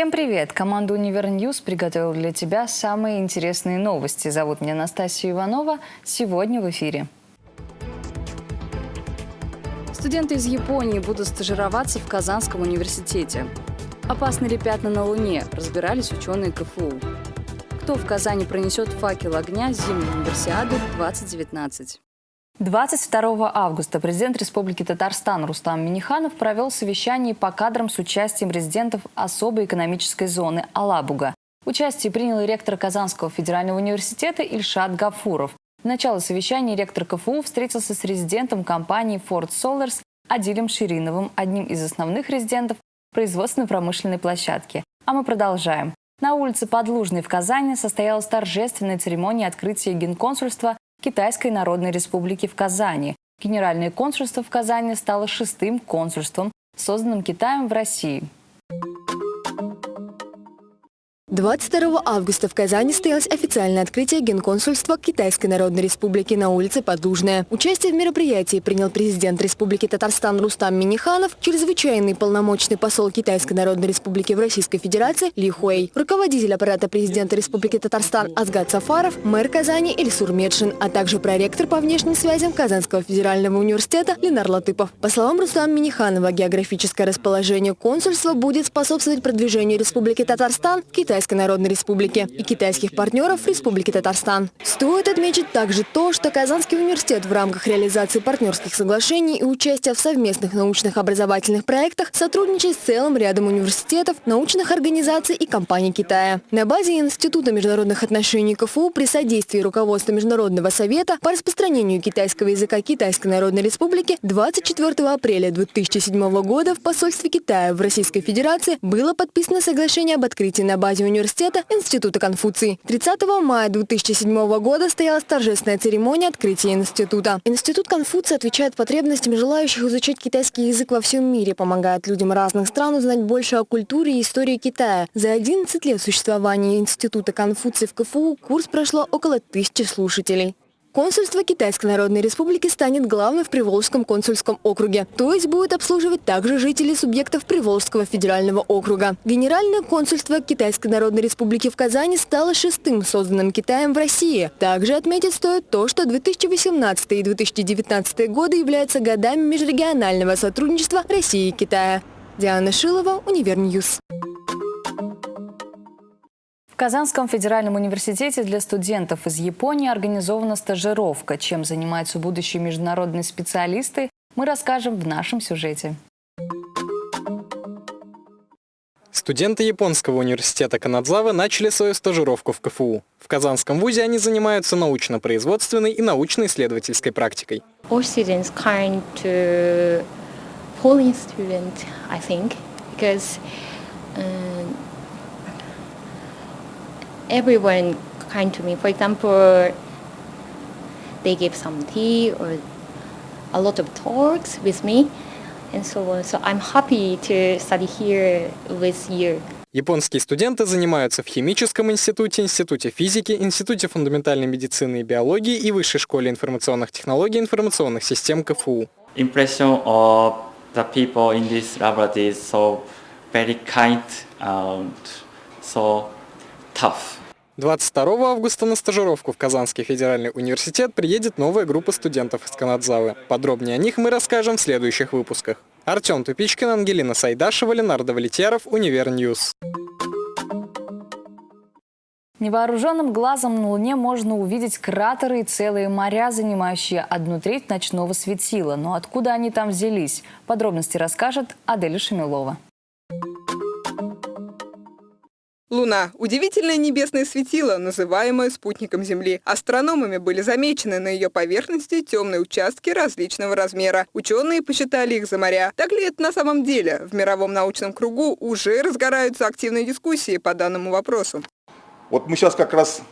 Всем привет! Команда Универ News приготовила для тебя самые интересные новости. Зовут меня Настасья Иванова. Сегодня в эфире. Студенты из Японии будут стажироваться в Казанском университете. Опасны ли пятна на Луне? Разбирались ученые КФУ. Кто в Казани пронесет факел огня зимней универсиады 2019? 22 августа президент Республики Татарстан Рустам Миниханов провел совещание по кадрам с участием резидентов особой экономической зоны Алабуга. Участие принял ректор Казанского федерального университета Ильшат Гафуров. В начало совещания ректор КФУ встретился с резидентом компании Ford Solars Адилем Шириновым, одним из основных резидентов производственно-промышленной площадки. А мы продолжаем. На улице Подлужной в Казани состоялась торжественная церемония открытия генконсульства Китайской Народной Республики в Казани. Генеральное консульство в Казани стало шестым консульством, созданным Китаем в России. 22 августа в Казани состоялось официальное открытие генконсульства Китайской Народной Республики на улице Подлужная. Участие в мероприятии принял президент Республики Татарстан Рустам Миниханов, чрезвычайный полномочный посол Китайской Народной Республики в Российской Федерации Ли Хуэй, руководитель аппарата президента Республики Татарстан Азгат Сафаров, мэр Казани Ильсур Медшин, а также проректор по внешним связям Казанского федерального университета Ленар Латыпов. По словам Рустама Миниханова, географическое расположение консульства будет способствовать продвижению Республики Татарстан в Китай Китайской Народной Республики и китайских партнеров Республики Татарстан. Стоит отметить также то, что Казанский университет в рамках реализации партнерских соглашений и участия в совместных научных образовательных проектах сотрудничает с целым рядом университетов, научных организаций и компаний Китая. На базе Института международных отношений КФУ при содействии руководства Международного совета по распространению китайского языка Китайской Народной Республики 24 апреля 2007 года в посольстве Китая в Российской Федерации было подписано соглашение об открытии на базе университета Института Конфуции. 30 мая 2007 года состоялась торжественная церемония открытия института. Институт Конфуции отвечает потребностям желающих изучать китайский язык во всем мире, помогает людям разных стран узнать больше о культуре и истории Китая. За 11 лет существования Института Конфуции в КФУ курс прошло около тысячи слушателей. Консульство Китайской Народной Республики станет главным в Приволжском консульском округе, то есть будет обслуживать также жителей субъектов Приволжского федерального округа. Генеральное консульство Китайской Народной Республики в Казани стало шестым созданным Китаем в России. Также отметить стоит то, что 2018 и 2019 годы являются годами межрегионального сотрудничества России и Китая. Диана Шилова, Универ News. Казанском федеральном университете для студентов из Японии организована стажировка. Чем занимаются будущие международные специалисты, мы расскажем в нашем сюжете. Студенты Японского университета Канадзавы начали свою стажировку в КФУ. В Казанском вузе они занимаются научно-производственной и научно-исследовательской практикой. All everyone kind to me. For example, they give some tea or a lot of talks with me and so on. So I'm happy to study here with you. Японские студенты занимаются в Химическом институте, Институте физики, Институте фундаментальной медицины и биологии и Высшей школе информационных технологий и информационных систем КФУ. Impression of the people in this laboratory is so very kind and so tough. 22 августа на стажировку в Казанский федеральный университет приедет новая группа студентов из Канадзавы. Подробнее о них мы расскажем в следующих выпусках. Артем Тупичкин, Ангелина Сайдашева, Ленар Давлетьяров, Univer News. Невооруженным глазом на Луне можно увидеть кратеры и целые моря, занимающие одну треть ночного светила. Но откуда они там взялись? Подробности расскажет Аделя Шамилова. Луна – удивительное небесное светило, называемое спутником Земли. Астрономами были замечены на ее поверхности темные участки различного размера. Ученые посчитали их за моря. Так ли это на самом деле? В мировом научном кругу уже разгораются активные дискуссии по данному вопросу. Вот мы сейчас как раз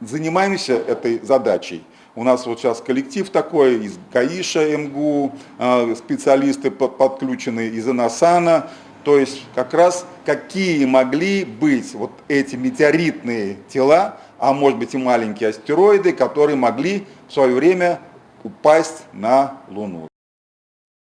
занимаемся этой задачей. У нас вот сейчас коллектив такой, из ГАИШа, МГУ, а, специалисты подключены из ИНАСАНа, то есть как раз какие могли быть вот эти метеоритные тела, а может быть и маленькие астероиды, которые могли в свое время упасть на Луну.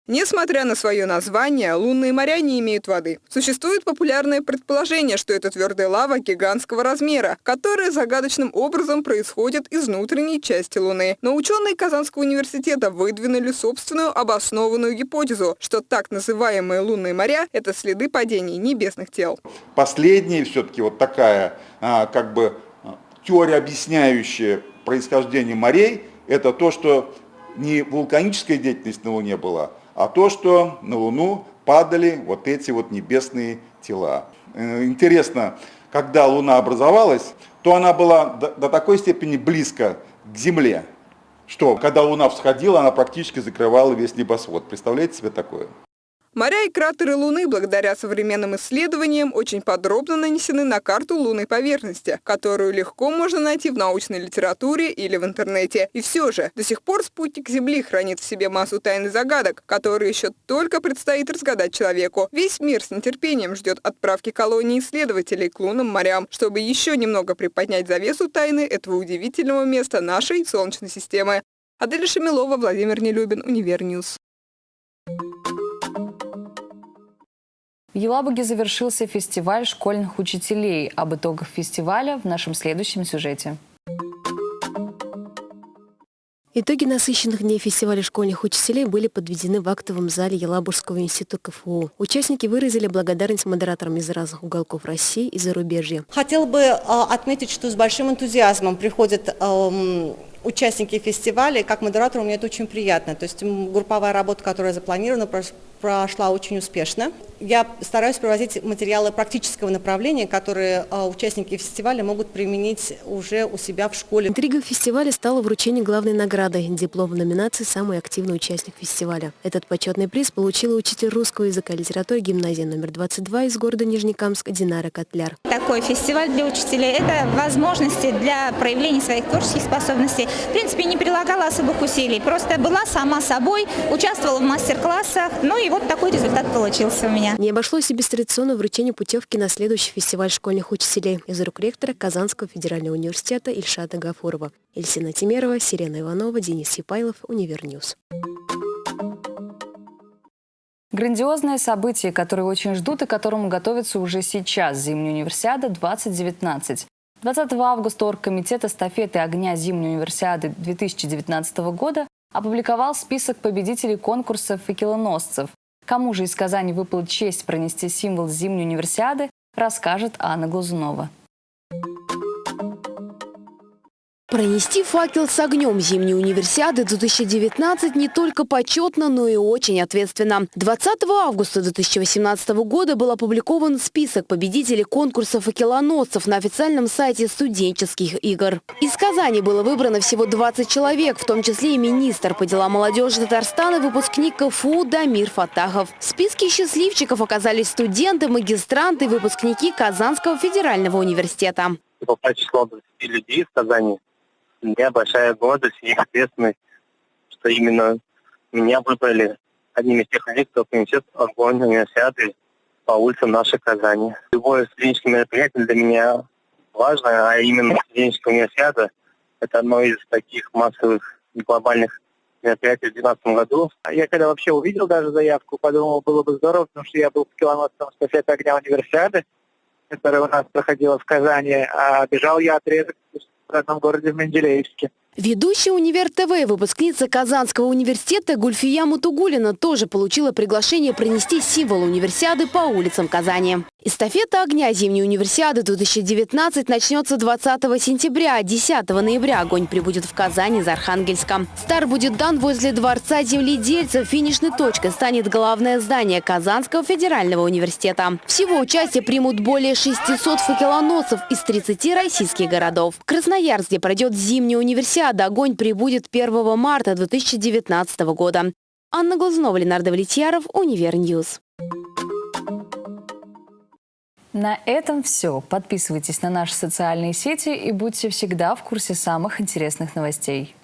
Несмотря на свое название, лунные моря не имеют воды. Существует популярное предположение, что это твердая лава гигантского размера, которая загадочным образом происходит из внутренней части Луны. Но ученые Казанского университета выдвинули собственную обоснованную гипотезу, что так называемые лунные моря – это следы падений небесных тел. Последняя все-таки вот такая а, как бы теория, объясняющая происхождение морей, это то, что не вулканическая деятельность на Луне была, а то, что на Луну падали вот эти вот небесные тела. Э, интересно, когда Луна образовалась, то она была до, такой степени близко к Земле, что когда Луна всходила, она практически закрывала весь небосвод. Представляете себе такое? Моря и кратеры Луны, благодаря современным исследованиям, очень подробно нанесены на карту лунной поверхности, которую легко можно найти в научной литературе или в интернете. И все же, до сих пор спутник Земли хранит в себе массу тайн и загадок, которые еще только предстоит разгадать человеку. Весь мир с нетерпением ждет отправки колонии исследователей к лунным морям, чтобы еще немного приподнять завесу тайны этого удивительного места нашей Солнечной системы. Аделя Шамилова, Владимир Нелюбин, Univer News. В Елабуге завершился фестиваль школьных учителей. Об итогах фестиваля в нашем следующем сюжете. Итоги насыщенных дней фестиваля школьных учителей были подведены в актовом зале Елабужского института КФУ. Участники выразили благодарность модераторам из разных уголков России и зарубежья. Хотел бы э, отметить, что с большим энтузиазмом приходят э, участники фестиваля. Как модератор мне это очень приятно. То есть групповая работа, которая запланирована, прошла очень успешно. Я стараюсь привозить материалы практического направления, которые а, участники фестиваля могут применить уже у себя в школе. Интригой фестиваля стало вручение главной награды – диплом в номинации «Самый активный участник фестиваля». Этот почетный приз получила учитель русского языка и литературы гимназии номер 22 из города Нижнекамск Динара Котляр. Такой фестиваль для учителей – это возможности для проявления своих творческих способностей. В принципе, не прилагала особых усилий, просто была сама собой, участвовала в мастер-классах, ну и вот такой результат получился у меня. Не обошлось и без традиционного вручения путевки на следующий фестиваль школьных учителей из рук ректора Казанского федерального университета Ильшата Гафурова. Эльсина Тимерова, Сирена Иванова, Денис Сипайлов, Univer News. Грандиозное событие, которое очень ждут и которому готовятся уже сейчас. Зимняя универсиада 2019. 20 августа Оргкомитет эстафеты огня Зимней универсиады 2019 года опубликовал список победителей конкурсов факелоносцев. Кому же из Казани выпала честь пронести символ зимней универсиады, расскажет Анна Глазунова. Пронести факел с огнем зимней универсиады 2019 не только почетно, но и очень ответственно. 20 августа 2018 года был опубликован список победителей конкурса факелоносцев на официальном сайте студенческих игр. Из Казани было выбрано всего 20 человек, в том числе и министр по делам молодежи Татарстана, выпускник КФУ Дамир Фатахов. В списке счастливчиков оказались студенты, магистранты выпускники Казанского федерального университета. По число 20 людей из Казани меня большая гордость и ответственность, что именно меня выбрали одним из тех людей, кто принесет огонь универсиады по улицам нашей Казани. Любое студенческое мероприятие для меня важно, а именно студенческая универсиада – это одно из таких массовых глобальных мероприятий в 2012 году. Я когда вообще увидел даже заявку, подумал, было бы здорово, потому что я был в километром эстафеты огня универсиады, которая у нас проходила в Казани, а бежал я отрезок agora de Mendireevski Ведущая «Универ ТВ» выпускница Казанского университета Гульфия Мутугулина тоже получила приглашение принести символ универсиады по улицам Казани. Эстафета огня зимней универсиады 2019 начнется 20 сентября, 10 ноября огонь прибудет в Казани из Архангельска. Старт будет дан возле Дворца земледельцев. Финишной точкой станет главное здание Казанского федерального университета. Всего участие примут более 600 факелоносцев из 30 российских городов. В Красноярске пройдет зимняя универсиада Олимпиада огонь прибудет 1 марта 2019 года. Анна Глазунова, Ленар Давлетьяров, Univer News. На этом все. Подписывайтесь на наши социальные сети и будьте всегда в курсе самых интересных новостей.